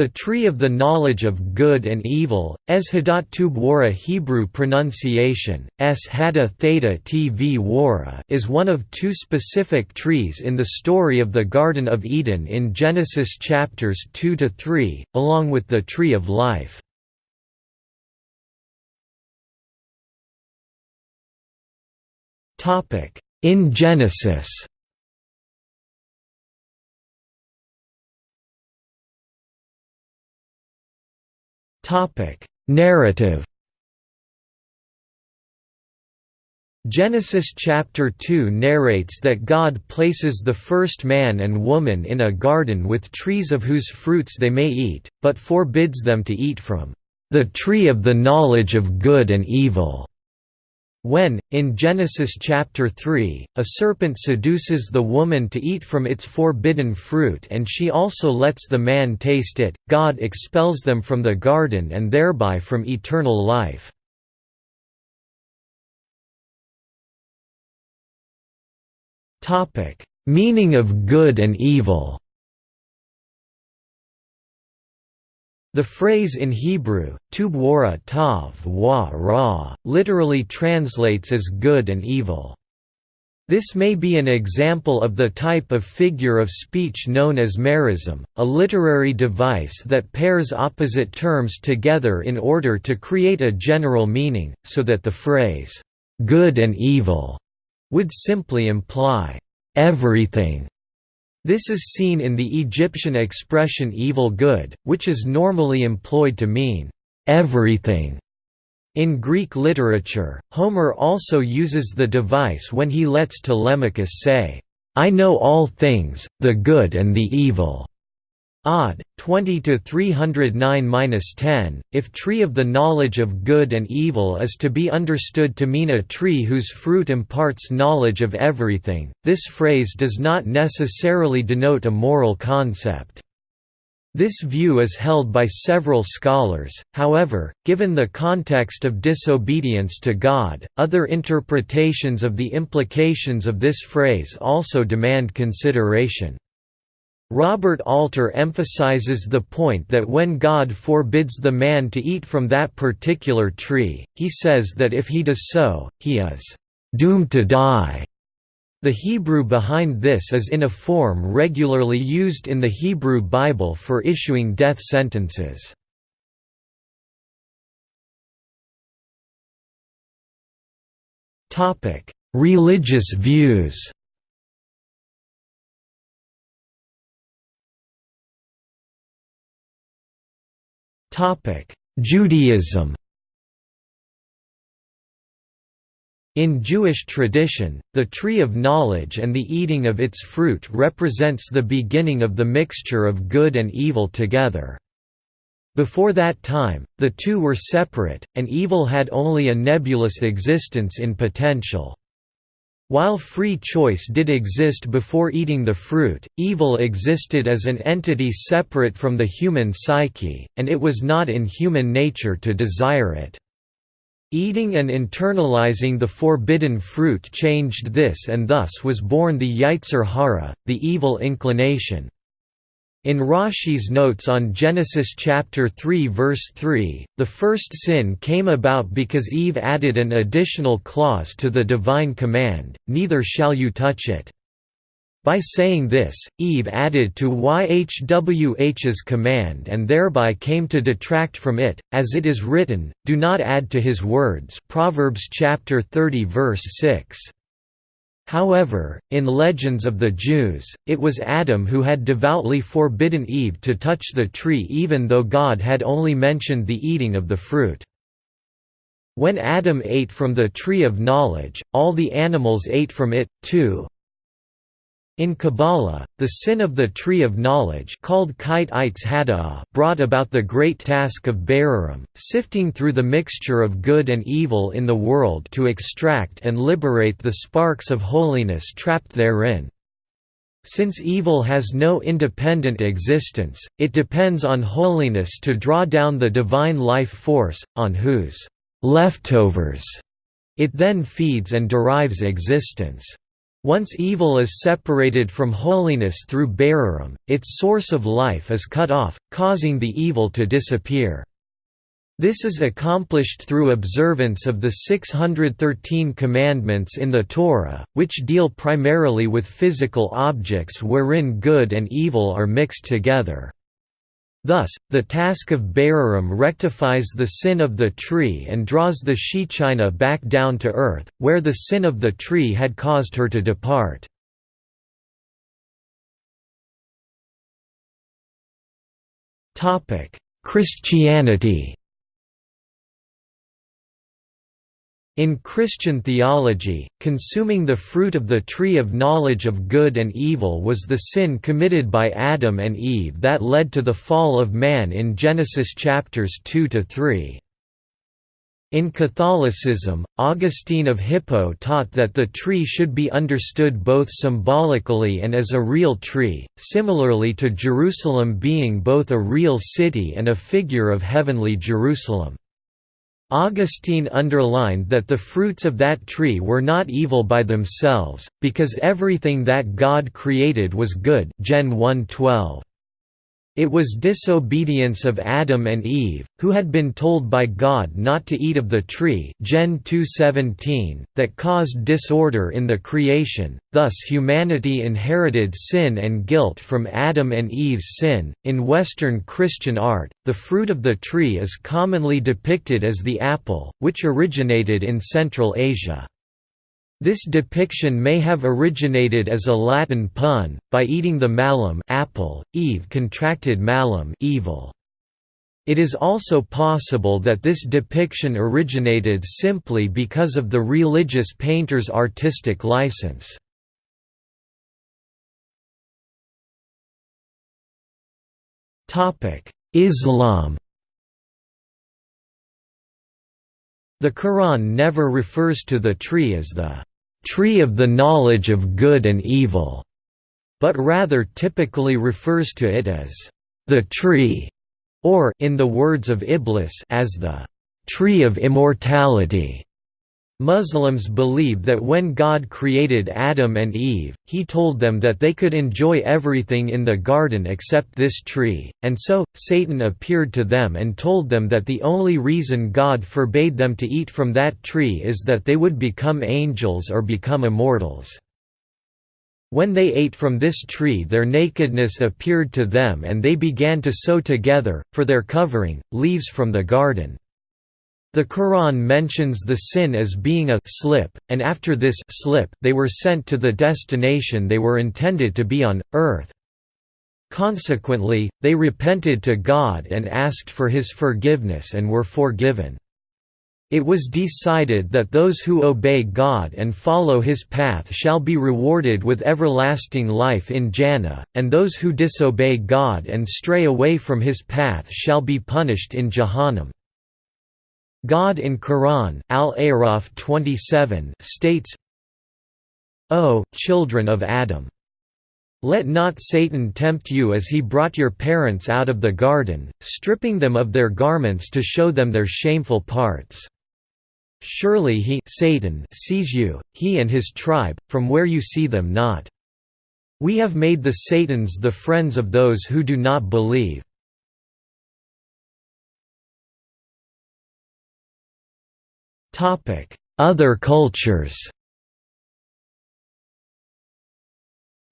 The tree of the knowledge of good and evil, es hadat tub Hebrew pronunciation, es hada theta tv wara is one of two specific trees in the story of the Garden of Eden in Genesis chapters 2–3, along with the Tree of Life. In Genesis Narrative. Genesis chapter 2 narrates that God places the first man and woman in a garden with trees of whose fruits they may eat, but forbids them to eat from the tree of the knowledge of good and evil. When, in Genesis chapter 3, a serpent seduces the woman to eat from its forbidden fruit and she also lets the man taste it, God expels them from the garden and thereby from eternal life. Meaning of good and evil The phrase in Hebrew, tubwara tav wa ra, literally translates as good and evil. This may be an example of the type of figure of speech known as merism, a literary device that pairs opposite terms together in order to create a general meaning, so that the phrase, "'good and evil' would simply imply, "'everything' This is seen in the Egyptian expression evil good, which is normally employed to mean, "...everything". In Greek literature, Homer also uses the device when he lets Telemachus say, "'I know all things, the good and the evil' Odd, 20 to 309-10. If tree of the knowledge of good and evil is to be understood to mean a tree whose fruit imparts knowledge of everything, this phrase does not necessarily denote a moral concept. This view is held by several scholars, however, given the context of disobedience to God, other interpretations of the implications of this phrase also demand consideration. Robert Alter emphasizes the point that when God forbids the man to eat from that particular tree, he says that if he does so, he is doomed to die. The Hebrew behind this is in a form regularly used in the Hebrew Bible for issuing death sentences. Religious views Judaism In Jewish tradition, the tree of knowledge and the eating of its fruit represents the beginning of the mixture of good and evil together. Before that time, the two were separate, and evil had only a nebulous existence in potential. While free choice did exist before eating the fruit, evil existed as an entity separate from the human psyche, and it was not in human nature to desire it. Eating and internalizing the forbidden fruit changed this and thus was born the Yetzer Hara, the evil inclination. In Rashi's notes on Genesis chapter 3 verse 3, the first sin came about because Eve added an additional clause to the divine command, neither shall you touch it. By saying this, Eve added to YHWH's command and thereby came to detract from it, as it is written, do not add to his words Proverbs chapter 30 verse 6. However, in Legends of the Jews, it was Adam who had devoutly forbidden Eve to touch the tree even though God had only mentioned the eating of the fruit. When Adam ate from the tree of knowledge, all the animals ate from it, too. In Kabbalah, the sin of the tree of knowledge called brought about the great task of Berarim, sifting through the mixture of good and evil in the world to extract and liberate the sparks of holiness trapped therein. Since evil has no independent existence, it depends on holiness to draw down the divine life force, on whose leftovers it then feeds and derives existence. Once evil is separated from holiness through Bararam, its source of life is cut off, causing the evil to disappear. This is accomplished through observance of the 613 commandments in the Torah, which deal primarily with physical objects wherein good and evil are mixed together. Thus, the task of Bararam rectifies the sin of the tree and draws the Shechina back down to earth, where the sin of the tree had caused her to depart. Christianity In Christian theology, consuming the fruit of the tree of knowledge of good and evil was the sin committed by Adam and Eve that led to the fall of man in Genesis chapters 2 to 3. In Catholicism, Augustine of Hippo taught that the tree should be understood both symbolically and as a real tree, similarly to Jerusalem being both a real city and a figure of heavenly Jerusalem. Augustine underlined that the fruits of that tree were not evil by themselves, because everything that God created was good Gen 1:12. It was disobedience of Adam and Eve, who had been told by God not to eat of the tree Gen 2:17, that caused disorder in the creation. Thus humanity inherited sin and guilt from Adam and Eve's sin. In Western Christian art, the fruit of the tree is commonly depicted as the apple, which originated in Central Asia. This depiction may have originated as a Latin pun, by eating the malum apple, Eve contracted malum evil. It is also possible that this depiction originated simply because of the religious painter's artistic license. Islam The Quran never refers to the tree as the tree of the knowledge of good and evil, but rather typically refers to it as the tree, or in the words of Iblis as the tree of immortality. Muslims believe that when God created Adam and Eve, he told them that they could enjoy everything in the garden except this tree, and so, Satan appeared to them and told them that the only reason God forbade them to eat from that tree is that they would become angels or become immortals. When they ate from this tree their nakedness appeared to them and they began to sew together, for their covering, leaves from the garden. The Quran mentions the sin as being a slip, and after this slip they were sent to the destination they were intended to be on, earth. Consequently, they repented to God and asked for His forgiveness and were forgiven. It was decided that those who obey God and follow His path shall be rewarded with everlasting life in Jannah, and those who disobey God and stray away from His path shall be punished in Jahannam. God in Quran Al-A'raf 27 states, O, children of Adam! Let not Satan tempt you as he brought your parents out of the garden, stripping them of their garments to show them their shameful parts. Surely he Satan sees you, he and his tribe, from where you see them not. We have made the Satans the friends of those who do not believe. Other cultures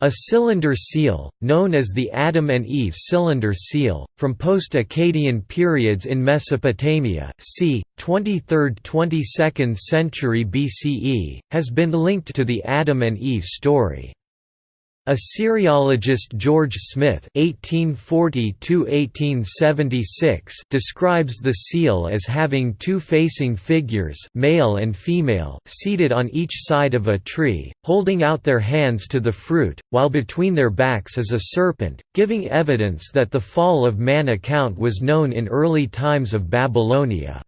A cylinder seal, known as the Adam and Eve cylinder seal, from post-Akkadian periods in Mesopotamia c. 23rd–22nd century BCE, has been linked to the Adam and Eve story. Assyriologist George Smith (1840–1876) describes the seal as having two facing figures, male and female, seated on each side of a tree, holding out their hands to the fruit, while between their backs is a serpent, giving evidence that the fall of man account was known in early times of Babylonia.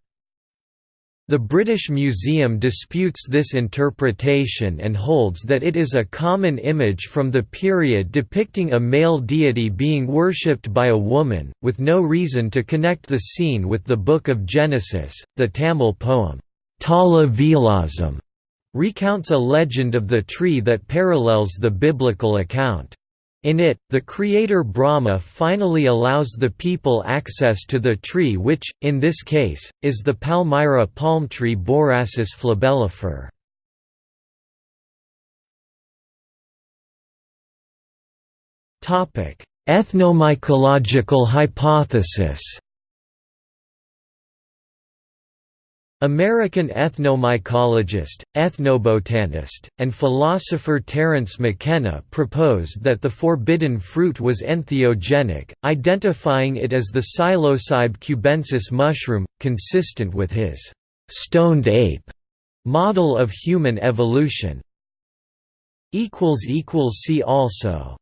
The British Museum disputes this interpretation and holds that it is a common image from the period depicting a male deity being worshipped by a woman, with no reason to connect the scene with the Book of Genesis. The Tamil poem, Tala Vilasam, recounts a legend of the tree that parallels the biblical account. In it, the creator Brahma finally allows the people access to the tree which, in this case, is the Palmyra palm tree Borassus flabellifer. Ethnomycological hypothesis American ethnomycologist, ethnobotanist, and philosopher Terence McKenna proposed that the forbidden fruit was entheogenic, identifying it as the Psilocybe cubensis mushroom, consistent with his «stoned ape» model of human evolution. See also